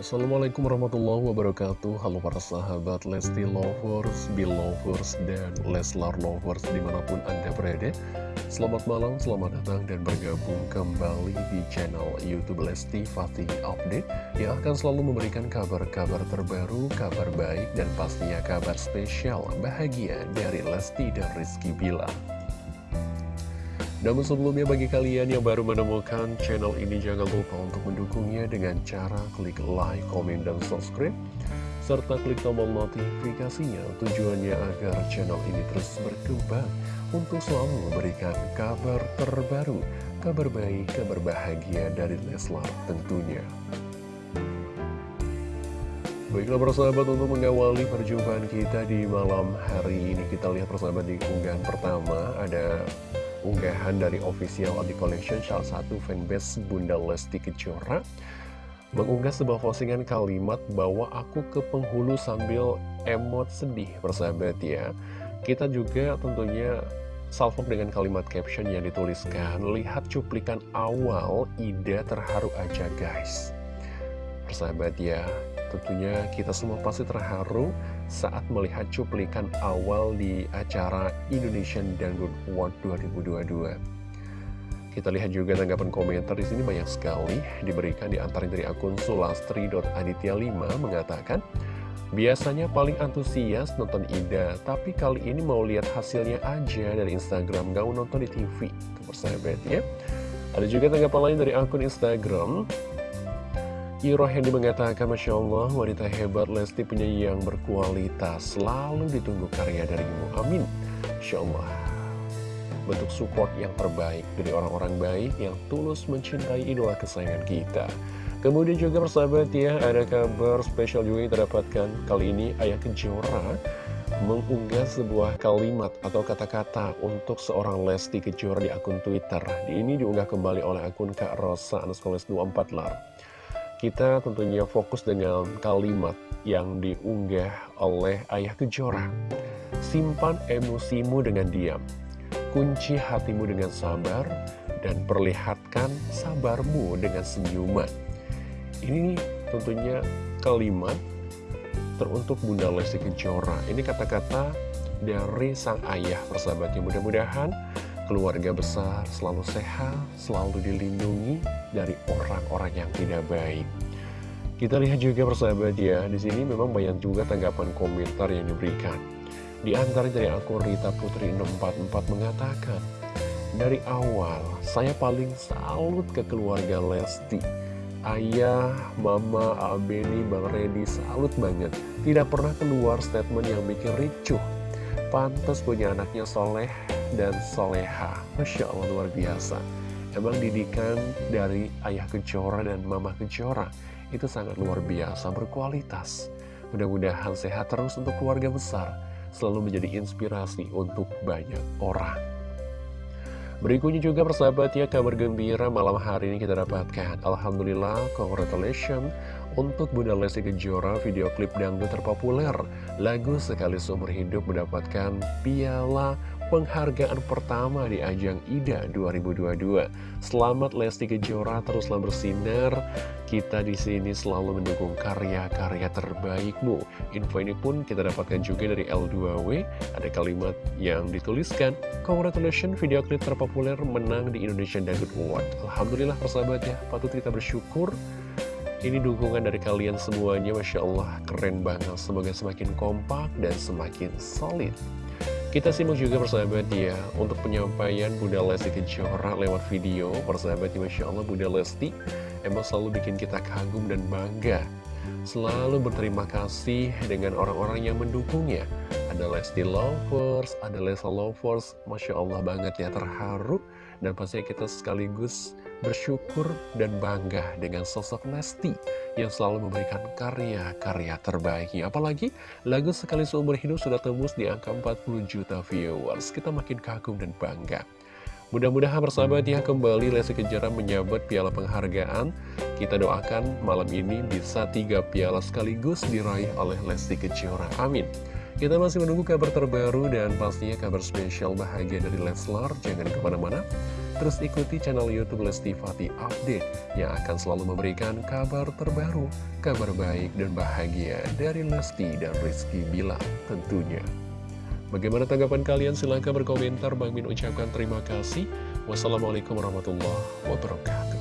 Assalamualaikum warahmatullahi wabarakatuh. Halo para sahabat Lesti Lovers, Belovers, dan Leslar Lovers di mana pun Anda berada. Selamat malam, selamat datang dan bergabung kembali di channel Youtube Lesti Fatih Update Yang akan selalu memberikan kabar-kabar terbaru, kabar baik, dan pastinya kabar spesial bahagia dari Lesti dan Rizky Bilar namun sebelumnya bagi kalian yang baru menemukan channel ini jangan lupa untuk mendukungnya dengan cara klik like, komen, dan subscribe serta klik tombol notifikasinya tujuannya agar channel ini terus berkembang untuk selalu memberikan kabar terbaru, kabar baik, kabar bahagia dari Leslar tentunya. Baiklah persahabat untuk mengawali perjumpaan kita di malam hari ini kita lihat persahabat di unggahan pertama ada unggahan dari official Adi Collection salah satu fanbase Bunda Lesti Kejora mengunggah sebuah postingan kalimat bahwa aku ke penghulu sambil emot sedih persahabat ya. Kita juga tentunya salvo dengan kalimat caption yang dituliskan lihat cuplikan awal Ida terharu aja guys. Persahabat ya tentunya kita semua pasti terharu saat melihat cuplikan awal di acara Indonesian Dangdut Award 2022. Kita lihat juga tanggapan komentar di sini banyak sekali diberikan di antara dari akun sulastri.aditya5 mengatakan Biasanya paling antusias nonton Ida, tapi kali ini mau lihat hasilnya aja dari Instagram, gak nonton di TV. Itu persahabat ya. Ada juga tanggapan lain dari akun Instagram Iro Hendy mengatakan, Masya Allah, wanita hebat Lesti punya yang berkualitas, selalu ditunggu karya darimu. Amin. Masya Allah. Bentuk support yang terbaik dari orang-orang baik yang tulus mencintai idola kesayangan kita. Kemudian juga persahabat ya, ada kabar spesial juga yang terdapatkan. Kali ini Ayah Kejora mengunggah sebuah kalimat atau kata-kata untuk seorang Lesti Kejora di akun Twitter. Ini diunggah kembali oleh akun Kak Rosa Anuskoles 24 lar. Kita tentunya fokus dengan kalimat yang diunggah oleh Ayah Kejora. Simpan emosimu dengan diam, kunci hatimu dengan sabar, dan perlihatkan sabarmu dengan senyuman. Ini tentunya kalimat teruntuk Bunda Lesti Kejora. Ini kata-kata dari sang ayah persahabatnya. Mudah-mudahan keluarga besar selalu sehat, selalu dilindungi dari orang-orang yang tidak baik. Kita lihat juga persahabat ya, di sini memang banyak juga tanggapan komentar yang diberikan. Di antara dari akun Rita Putri 644 mengatakan, Dari awal, saya paling salut ke keluarga Lesti. Ayah, Mama, Abeni, Bang Redi salut banget. Tidak pernah keluar statement yang bikin ricuh. Pantas punya anaknya soleh, dan soleha. Masya Allah luar biasa. Emang didikan dari ayah kejora dan mama kejora. Itu sangat luar biasa berkualitas. Mudah-mudahan sehat terus untuk keluarga besar. Selalu menjadi inspirasi untuk banyak orang. Berikutnya juga persahabat ya kabar gembira malam hari ini kita dapatkan. Alhamdulillah, congratulations untuk Bunda Lesti Kejora video klip dangdut terpopuler Lagu sekali seumur hidup mendapatkan piala penghargaan pertama di ajang IDA 2022. Selamat Lesti Kejora teruslah bersinar. Kita di sini selalu mendukung karya-karya terbaikmu. Info ini pun kita dapatkan juga dari L2W. Ada kalimat yang dituliskan, Congratulations video klip terpopuler menang di Indonesian Dangdut Award. Alhamdulillah persahabat ya, patut kita bersyukur. Ini dukungan dari kalian semuanya, Masya Allah, keren banget. Semoga semakin kompak dan semakin solid. Kita simak juga persahabat ya Untuk penyampaian Bunda Lesti Kejora lewat video. Persahabat ya Masya Allah Bunda Lesti Emang selalu bikin kita kagum dan bangga. Selalu berterima kasih dengan orang-orang yang mendukungnya. Ada Lesti Lovers, ada Lesa Lovers. Masya Allah banget ya terharu Dan pastinya kita sekaligus bersyukur dan bangga dengan sosok Lesti yang selalu memberikan karya-karya terbaiknya. Apalagi lagu Sekali Seumur Hidup sudah tembus di angka 40 juta viewers. Kita makin kagum dan bangga. Mudah-mudahan bersahabat ya kembali Lesti Kejora menyabet piala penghargaan. Kita doakan malam ini bisa tiga piala sekaligus diraih oleh Lesti Kejora. Amin. Kita masih menunggu kabar terbaru dan pastinya kabar spesial bahagia dari Leslar. Jangan ke mana-mana, terus ikuti channel Youtube Lesti Fati Update yang akan selalu memberikan kabar terbaru, kabar baik dan bahagia dari Lesti dan Rizky Bila tentunya. Bagaimana tanggapan kalian? Silahkan berkomentar. Bang Min ucapkan terima kasih. Wassalamualaikum warahmatullahi wabarakatuh.